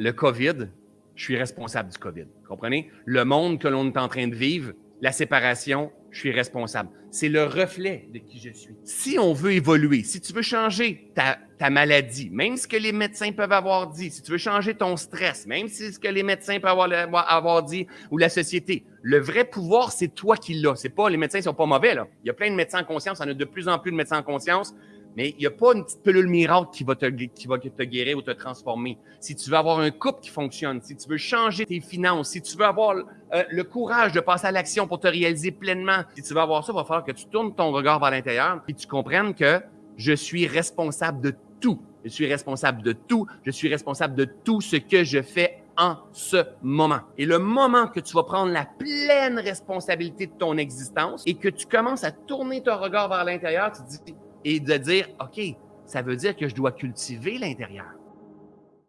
le COVID, je suis responsable du COVID. Comprenez? Le monde que l'on est en train de vivre, la séparation, je suis responsable. C'est le reflet de qui je suis. Si on veut évoluer, si tu veux changer ta, maladie, même ce que les médecins peuvent avoir dit, si tu veux changer ton stress, même ce que les médecins peuvent avoir, avoir dit ou la société, le vrai pouvoir, c'est toi qui l'as. C'est pas, les médecins sont pas mauvais, là. Il y a plein de médecins en conscience, en a de plus en plus de médecins en conscience. Mais il n'y a pas une petite pilule miracle qui va, te, qui va te guérir ou te transformer. Si tu veux avoir un couple qui fonctionne, si tu veux changer tes finances, si tu veux avoir euh, le courage de passer à l'action pour te réaliser pleinement, si tu veux avoir ça, il va falloir que tu tournes ton regard vers l'intérieur et tu comprennes que je suis responsable de tout. Je suis responsable de tout. Je suis responsable de tout ce que je fais en ce moment. Et le moment que tu vas prendre la pleine responsabilité de ton existence et que tu commences à tourner ton regard vers l'intérieur, tu te dis, et de dire, OK, ça veut dire que je dois cultiver l'intérieur.